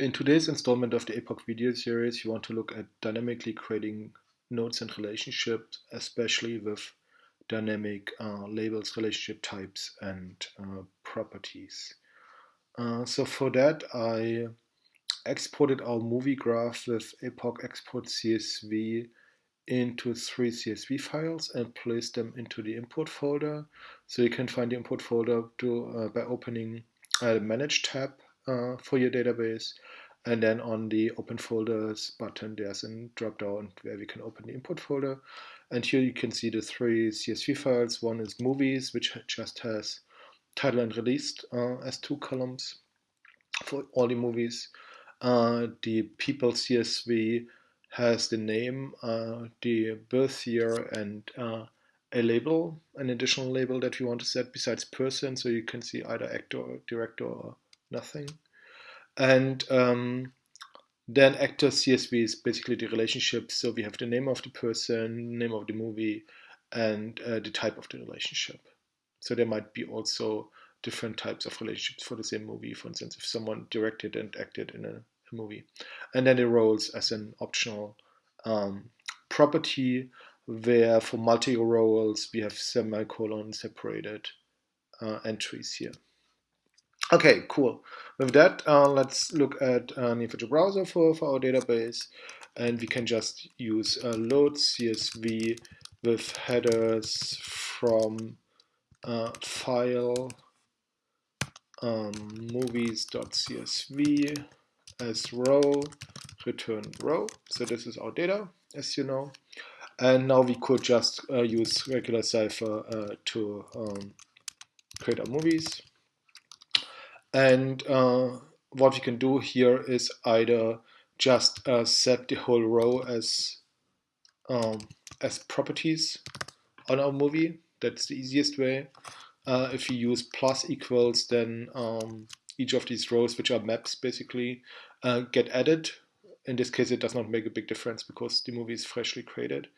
In today's installment of the APOC video series, we want to look at dynamically creating nodes and relationships, especially with dynamic uh, labels, relationship types, and uh, properties. Uh, so for that, I exported our movie graph with APOC Export CSV into three CSV files and placed them into the import folder. So you can find the import folder to, uh, by opening the Manage tab uh, for your database. And then on the open folders button, there's a drop down where we can open the import folder. And here you can see the three CSV files. One is movies, which just has title and released uh, as two columns for all the movies. Uh, the people CSV has the name, uh, the birth year, and uh, a label, an additional label that we want to set besides person. So you can see either actor, director, or nothing. And um, then actor CSV is basically the relationship. So we have the name of the person, name of the movie, and uh, the type of the relationship. So there might be also different types of relationships for the same movie. For instance, if someone directed and acted in a, a movie. And then the roles as an optional um, property where for multi-roles we have semicolon separated uh, entries here. Okay, cool. With that, uh, let's look at uh, Neo4j browser for, for our database. And we can just use uh, load CSV with headers from uh, file um, movies.csv as row, return row. So this is our data, as you know. And now we could just uh, use regular Cypher uh, to um, create our movies. And uh, what we can do here is either just uh, set the whole row as um, as properties on our movie. That's the easiest way. Uh, if you use plus equals, then um, each of these rows, which are maps basically, uh, get added. In this case, it does not make a big difference because the movie is freshly created.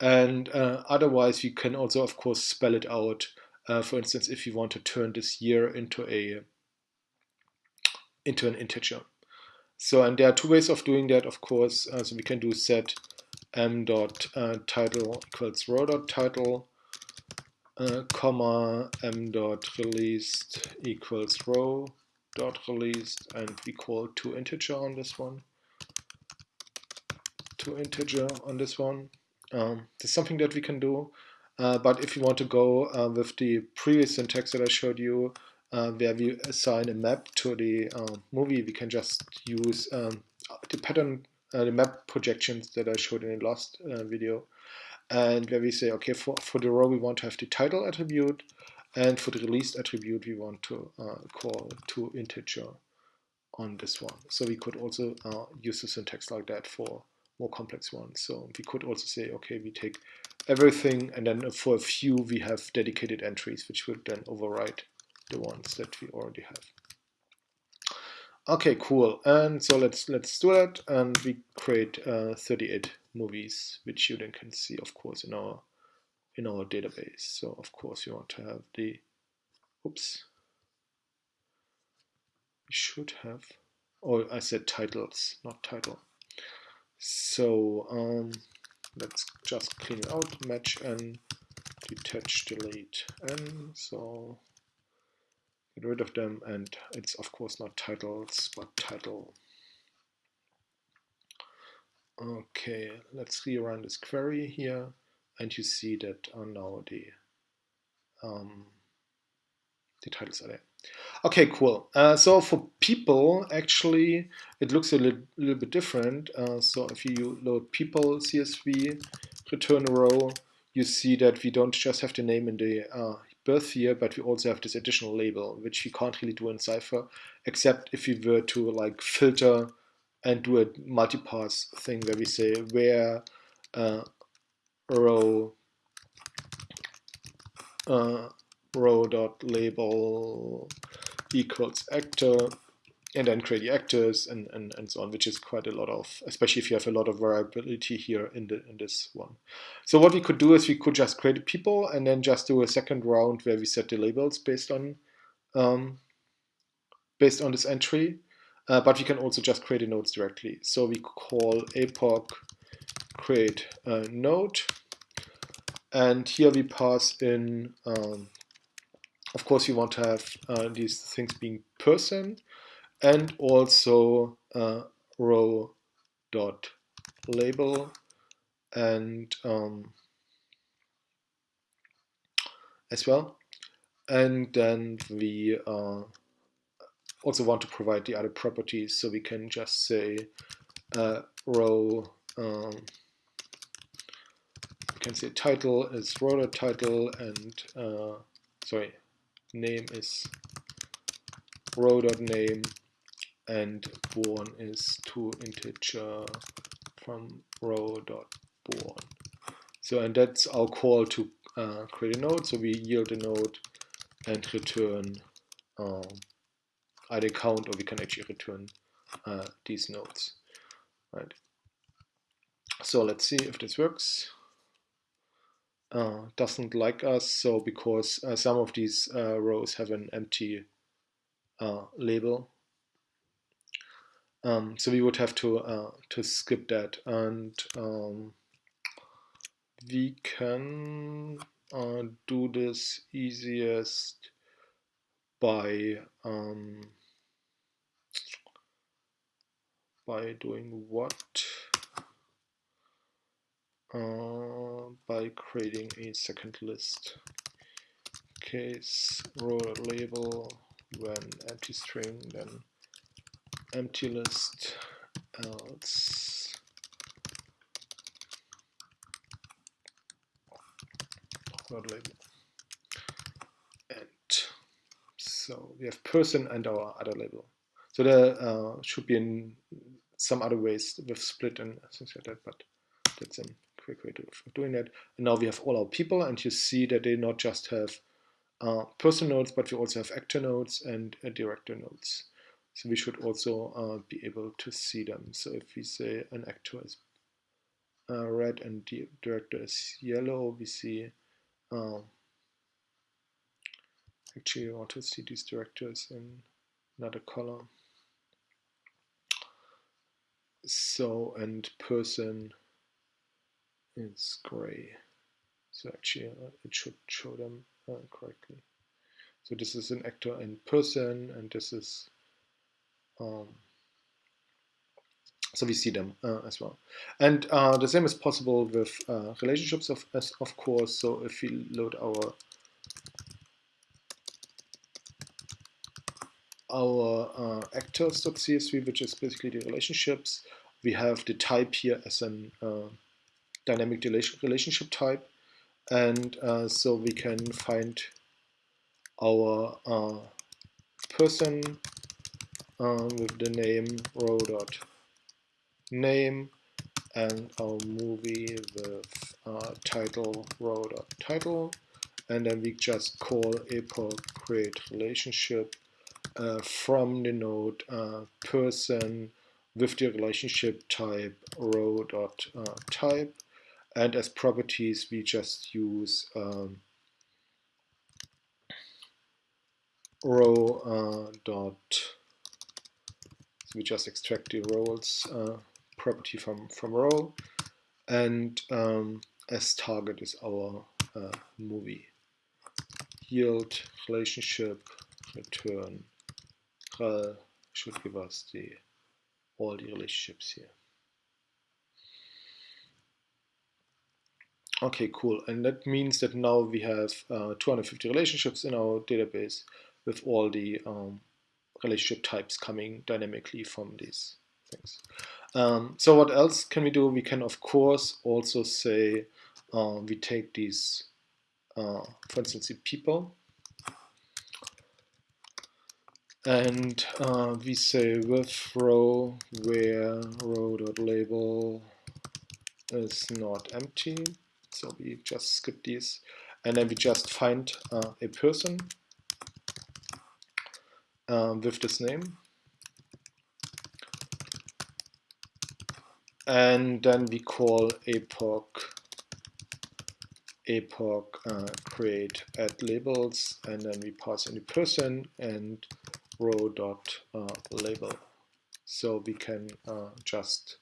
And uh, otherwise, you can also, of course, spell it out. Uh, for instance, if you want to turn this year into a into an integer. So, and there are two ways of doing that, of course. Uh, so we can do set m dot uh, title equals row dot title, uh, comma m dot released equals row dot released, and we call to integer on this one. To integer on this one. Um, something that we can do. Uh, but if you want to go uh, with the previous syntax that I showed you, uh, where we assign a map to the uh, movie, we can just use um, the pattern, uh, the map projections that I showed in the last uh, video. And where we say, okay, for, for the row, we want to have the title attribute. And for the released attribute, we want to uh, call to integer on this one. So we could also uh, use the syntax like that for more complex ones. So we could also say, okay, we take everything, and then for a few, we have dedicated entries, which would then overwrite the ones that we already have. Okay, cool. And so let's let's do that, and we create uh, 38 movies, which you then can see, of course, in our in our database. So of course you want to have the. Oops. We should have. Oh, I said titles, not title. So um, let's just clean it out. Match and detach, delete, and so get rid of them and it's of course not titles but title. Okay let's rerun this query here and you see that uh, now the um, the titles are there. Okay cool. Uh, so for people actually it looks a little, little bit different. Uh, so if you load people CSV return a row you see that we don't just have the name in the uh, birth year, but we also have this additional label, which we can't really do in Cypher, except if we were to like filter and do a multipass thing where we say where uh, row uh, row dot label equals actor and then create the actors and, and, and so on, which is quite a lot of, especially if you have a lot of variability here in the in this one. So what we could do is we could just create people and then just do a second round where we set the labels based on um, based on this entry. uh, but we can also just create a nodes directly. So we call APOC create a node, and here we pass in, um, of course, we want to have uh, these things being person, and also uh, row dot label and um, as well. And then we uh, also want to provide the other properties, so we can just say uh, row. Um, we can say title is row dot title, and uh, sorry, name is row dot name, and born is to integer from row dot born. So and that's our call to uh, create a node. So we yield a node and return um, either count or we can actually return uh, these nodes. Right. So let's see if this works. Uh, doesn't like us, so because uh, some of these uh, rows have an empty uh, label. Um, so we would have to uh, to skip that, and um, we can do this easiest by um, by doing what? Uh, by creating a second list. Case row label when empty string, then empty list else row label. And so we have person and our other label. So there uh, should be in some other ways with split and things like that, but that's a quick way of doing that. And now we have all our people, and you see that they not just have uh, person nodes, but we also have actor nodes and uh, director nodes. So we should also uh, be able to see them. So if we say an actor is uh, red and the director is yellow, we see um, actually I want to see these directors in another color so and person is gray. So actually uh, it should show them uh, correctly. So this is an actor in person and this is um, so we see them uh, as well and uh, the same is possible with uh, relationships of as of course so if we load our our uh, actors.csv, which is basically the relationships. We have the type here as an uh, dynamic relationship type. And uh, so we can find our person uh, with the name row dot. Name and our movie with uh, title row dot title. And then we just call APOC create relationship uh, from the node uh, person with the relationship type row dot uh, type. And as properties we just use um, row uh, dot we just extract the roles uh, property from from row and um, as target is our uh, movie yield relationship return rel should give us the all the relationships here. Okay, cool. And that means that now we have uh, 250 relationships in our database with all the um, relationship types coming dynamically from these things. Um, so what else can we do? We can, of course, also say uh, we take these, uh, for instance, the people, and uh, we say with row where row dot label is not empty so we just skip these and then we just find uh, a person um, with this name and then we call APOC APOC uh, create add labels and then we pass in the person and row dot uh, label So we can uh, just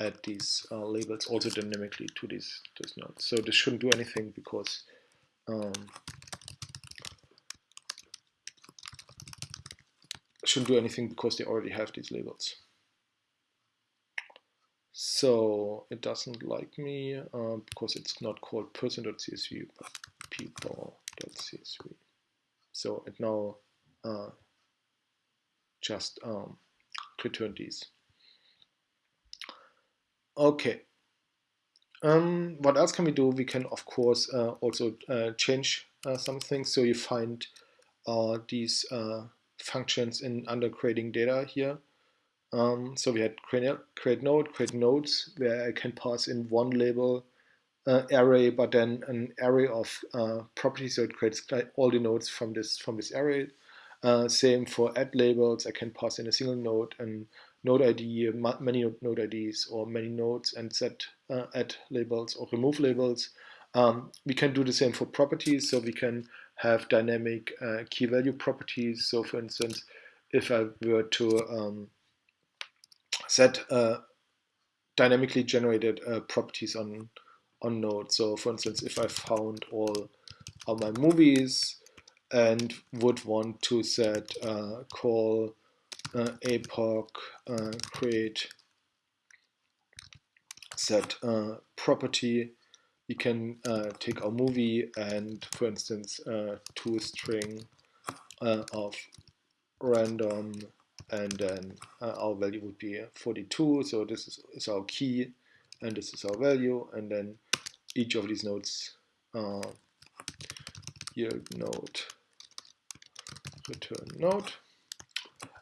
add these uh, labels also dynamically to these, nodes. So this shouldn't do anything because um, shouldn't do anything because they already have these labels. So it doesn't like me uh, because it's not called person.csv but people.csv. So it now uh, just um, these. Okay. Um, what else can we do? We can, of course, uh, also uh, change uh, some things. So you find uh, these functions in under creating data here. Um, so we had create, create node, create nodes, where I can pass in one label uh, array, but then an array of properties. So it creates all the nodes from this from this array. same for add labels. I can pass in a single node and node ID, many node IDs or many nodes and set uh, add labels or remove labels. Um, we can do the same for properties, so we can have dynamic uh, key value properties. So for instance, if I were to um, set uh, dynamically generated uh, properties on on node. So for instance, if I found all all my movies and would want to set uh, call uh, APOC uh, create set property we can uh, take our movie and for instance uh, to a string uh, of random and then our value would be 42 so this is, is, our key and this is our value and then each of these nodes yield node return node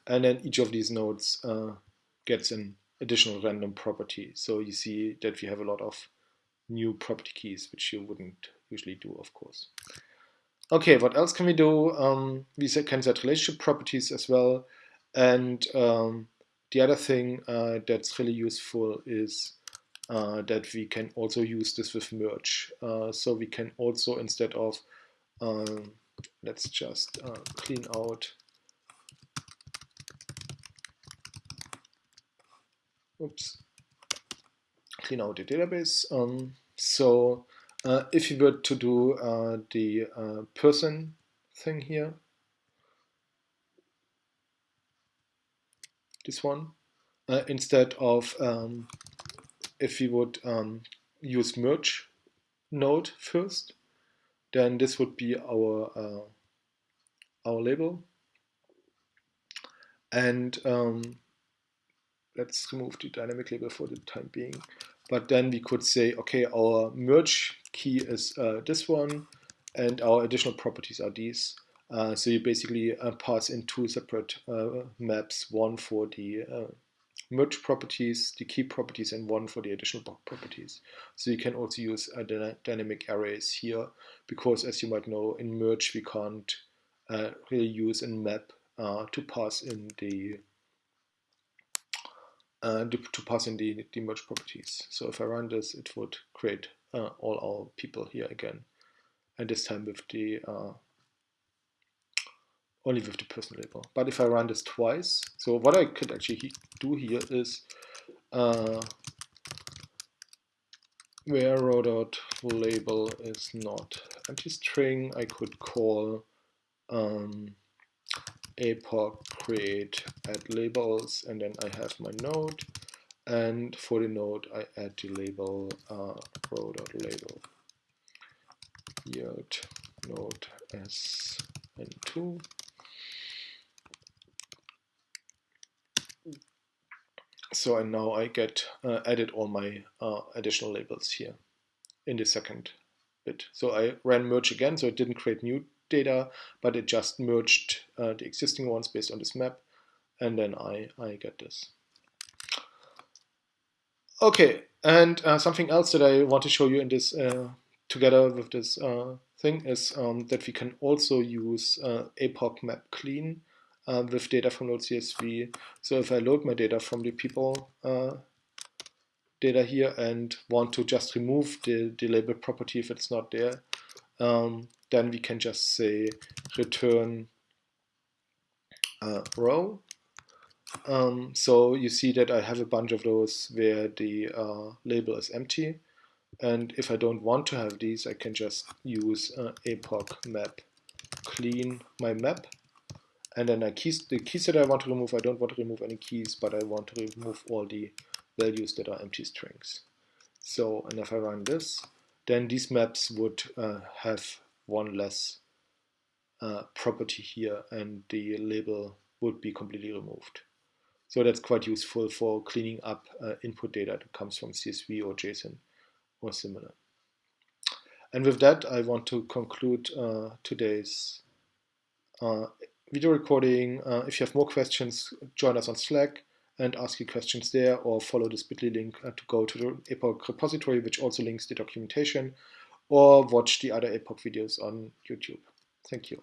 and then each of these nodes uh, gets an additional random property. So you see that we have a lot of new property keys, which you wouldn't usually do, of course. Okay, what else can we do? Um, we can set relationship properties as well. And um, the other thing uh, that's really useful is uh, that we can also use this with merge. Uh, so we can also, instead of, um, let's just uh, clean out oops, clean out the database. So uh, if you were to do uh, the uh, person thing here, this one, uh, instead of um, if we would um, use merge node first, then this would be our uh, our label. And um, let's remove the dynamic label for the time being. But then we could say, okay, our merge key is uh, this one, and our additional properties are these. Uh, so you basically uh, pass in two separate uh, maps, one for the uh, merge properties, the key properties, and one for the additional properties. So you can also use uh, dynamic arrays here, because as you might know, in merge we can't really use a map to pass in the uh, to pass in the, the merge properties. So if I run this, it would create uh, all our people here again, and this time with the uh, only with the person label. But if I run this twice, so what I could actually do here is uh, where row dot label is not empty string, I could call um, APOC create add labels and then I have my node. And for the node I add the label uh, row.label yield node s and 2 so and now I get uh, added all my uh, additional labels here in the second bit. So I ran merge again so it didn't create new data, but it just merged uh, the existing ones based on this map, and then I, I get this. Okay, and uh, something else that I want to show you in this, uh, together with this uh, thing, is um, that we can also use uh, APOC map clean uh, with data from Node.csv. So if I load my data from the people data here and want to just remove the, the label property if it's not there, um, then we can just say return uh, row Um, so you see that I have a bunch of those where the uh, label is empty. And if I don't want to have these, I can just use uh, APOC map clean my map. And then I keys, the keys that I want to remove, I don't want to remove any keys, but I want to remove all the values that are empty strings. So, and if I run this, then these maps would uh, have one less uh, property here and the label would be completely removed. So that's quite useful for cleaning up uh, input data that comes from CSV or JSON or similar. And with that, I want to conclude uh, today's uh, video recording. Uh, if you have more questions, join us on Slack and ask your questions there or follow this bit.ly link uh, to go to the APOC repository, which also links the documentation, or watch the other APOC videos on YouTube. Thank you.